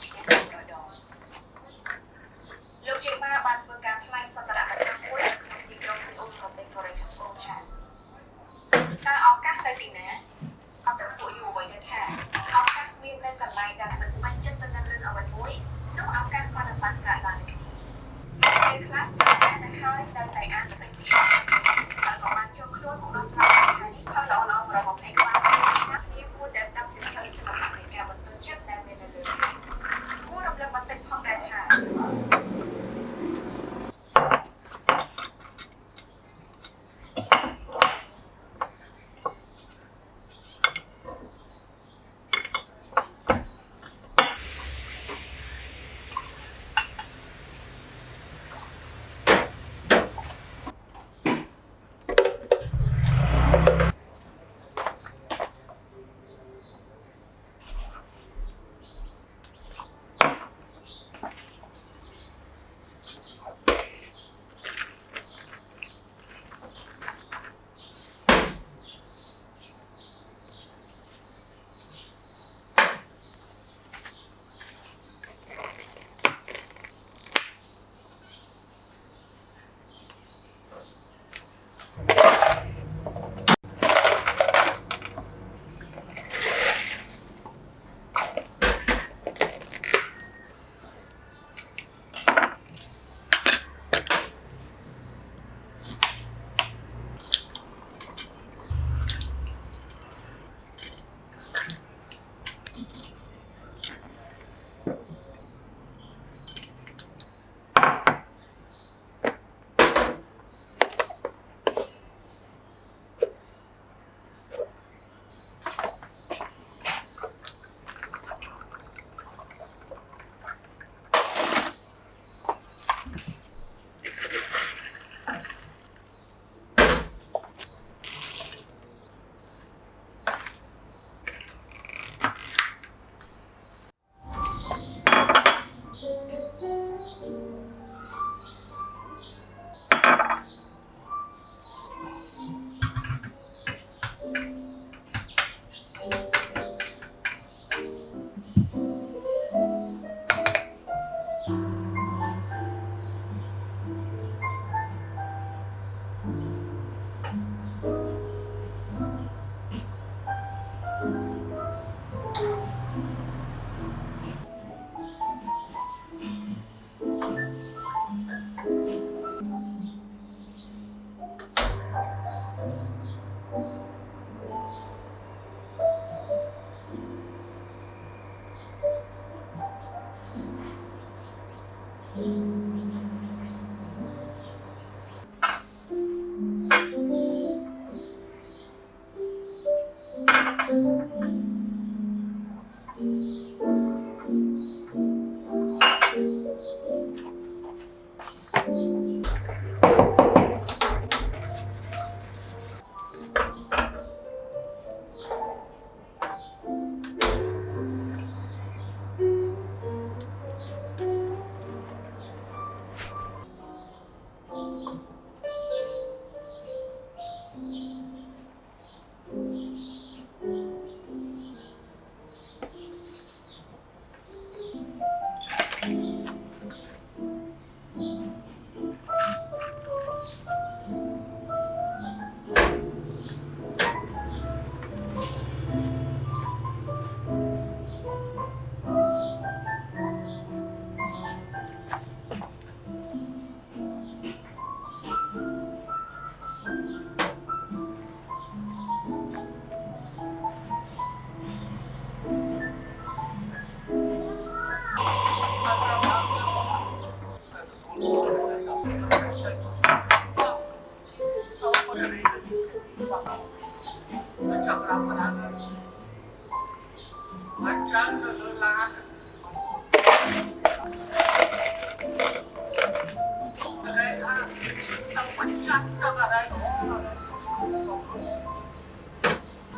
Thank you.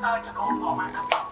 Tao cho đồ bỏ mặt thằng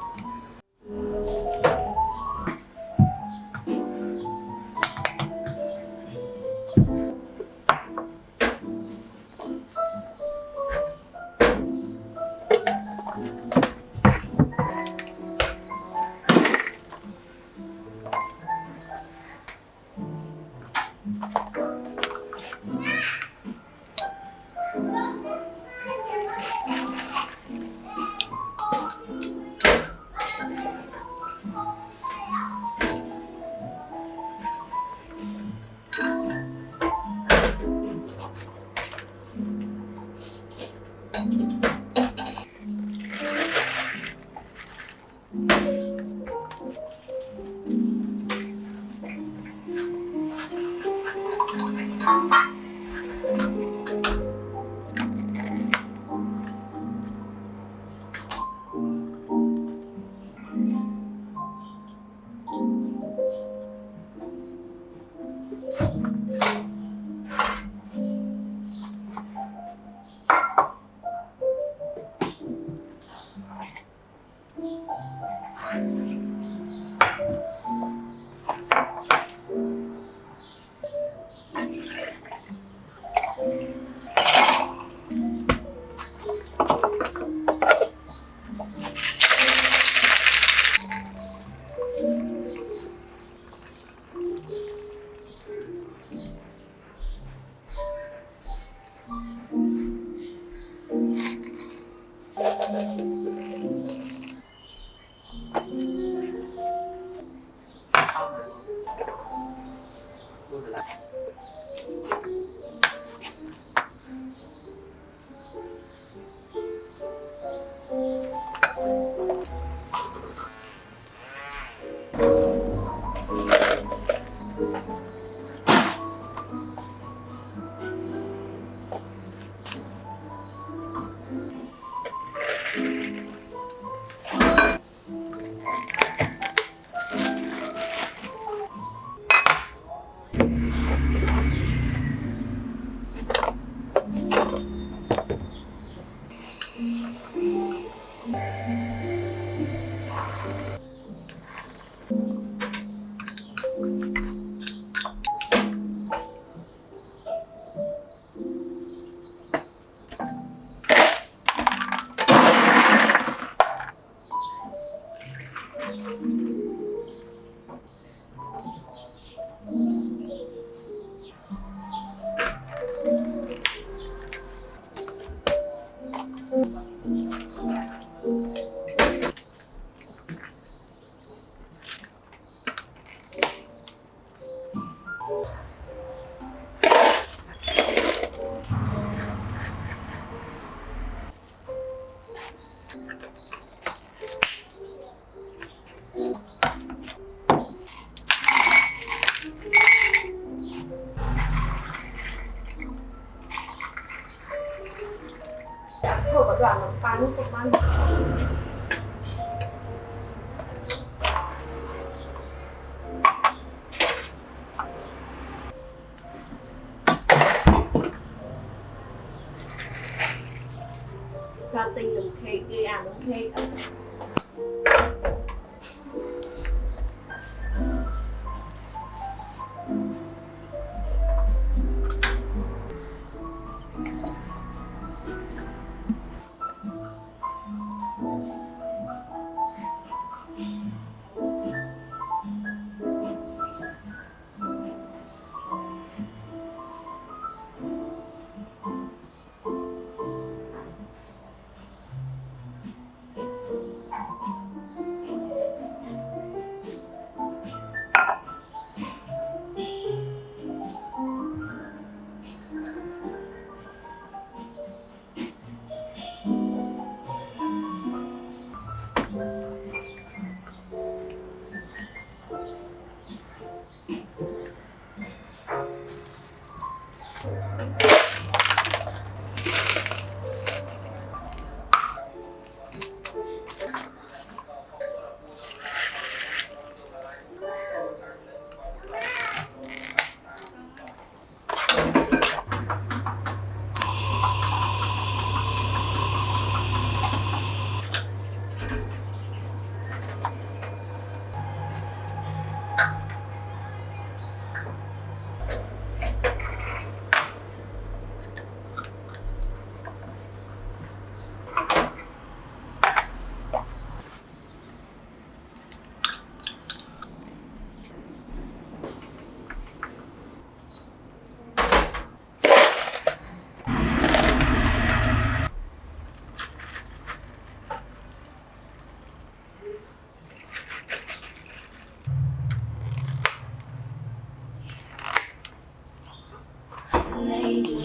后果断了，把路不关了。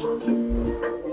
Thank you.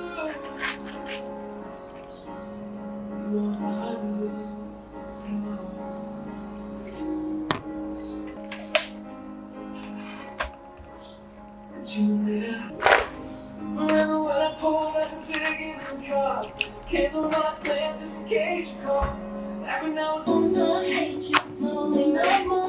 up. what my plans just in case you call. Back when I was on the hate, you only my